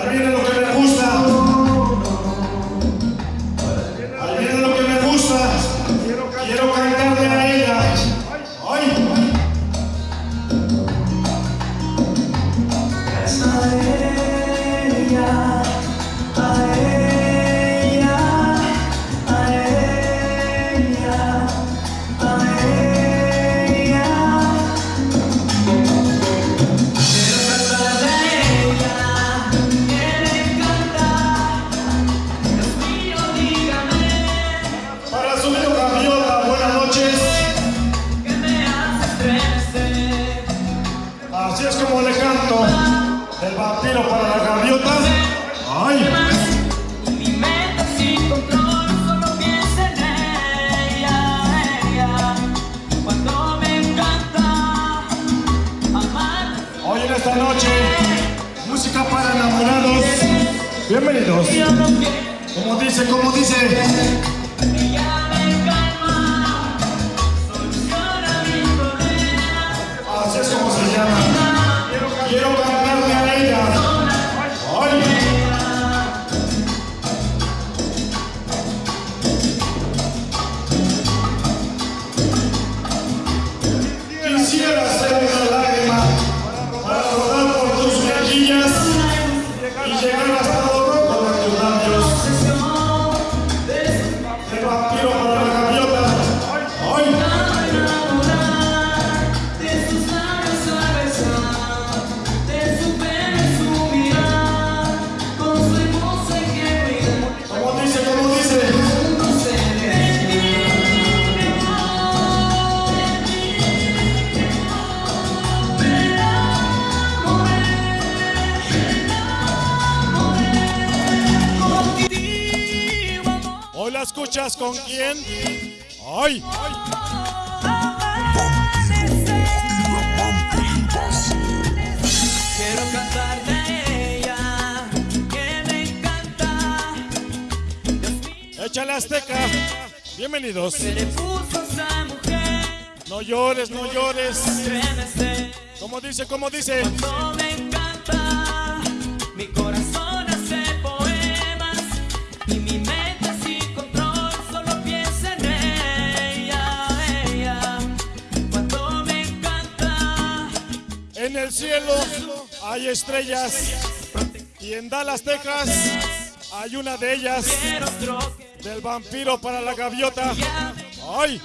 Ahí viene lo que me gusta. Ahí viene lo que me gusta. Quiero cantarle a ella. ¡Ay! A ella, a ella, a ella. Ella. Cuando me encanta amar. Hoy en esta noche, música para enamorados. Bienvenidos. Como dice, como dice. Escuchas con quién? ¡Ay! Quiero cantarle a ella que me encanta. Échale Azteca. Bienvenidos. No llores, no llores. Como dice, como dice. No me encanta, mi corazón En el cielo hay estrellas. Y en Dallas, Texas, hay una de ellas. Del vampiro para la gaviota. ¡Ay!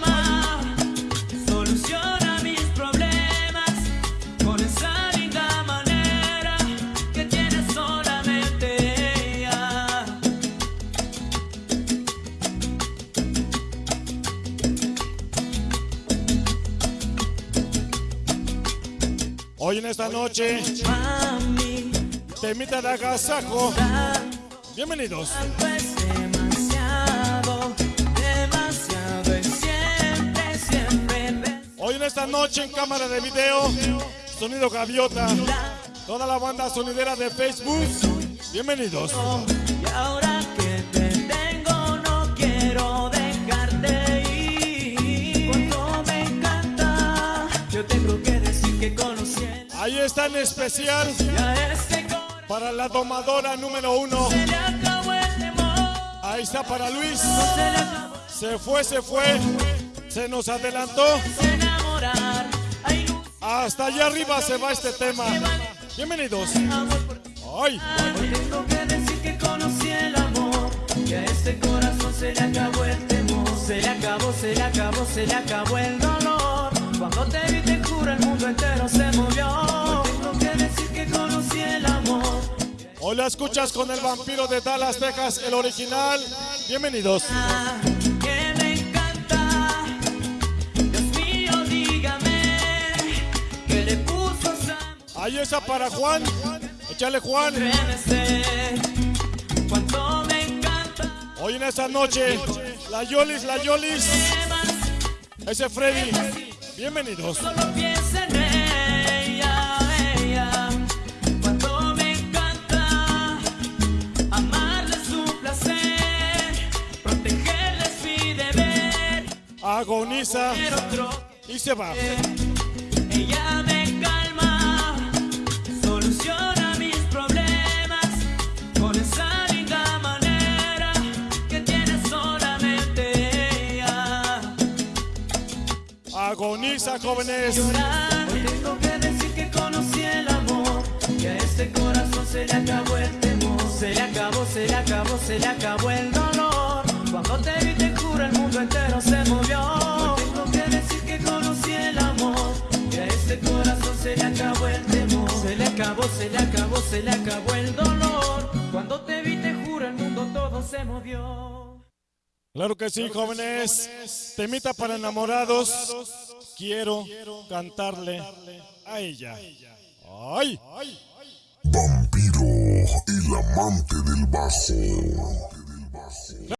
Hoy en esta noche, Mami, temita de agasajo. Bienvenidos. Hoy en esta noche en cámara de video, sonido gaviota. Toda la banda sonidera de Facebook. Bienvenidos. Está en especial para la domadora número uno. Ahí está para Luis. se fue, se fue. Se nos adelantó. Hasta allá arriba se va este tema. Bienvenidos. Ay, tengo que decir que conocí el amor y a este corazón se le acabó el temor. Se le acabó, se le acabó, se le acabó el dolor. Cuando te vi te juro el mundo entero se movió. Tengo que decir que conocí el amor. hoy la escuchas con el vampiro de Dallas, Texas, el original. Bienvenidos. Ah, esa Ahí está para Juan. Échale Juan. Hoy en esta noche, la Yolis, la Yolis. Ese Freddy. Bienvenidos. Solo piensa en ella, ella. Cuánto me encanta amarle su placer, protegerle es mi deber. Agoniza y se va. ella me sonrisa, jóvenes. Tengo que decir que conocí el amor. Que a este corazón se le acabó el temor. Se le acabó, se le acabó, se le acabó el dolor. Cuando te vi, te juro, el mundo entero se movió. Hoy tengo que decir que conocí el amor. Que a este corazón se le acabó el temor. Se le acabó, se le acabó, se le acabó el dolor. Cuando te vi, te juro, el mundo todo se movió. Claro que sí, jóvenes. Temita para enamorados. Quiero cantarle a ella. ¡Ay! Vampiro, el amante del bajo.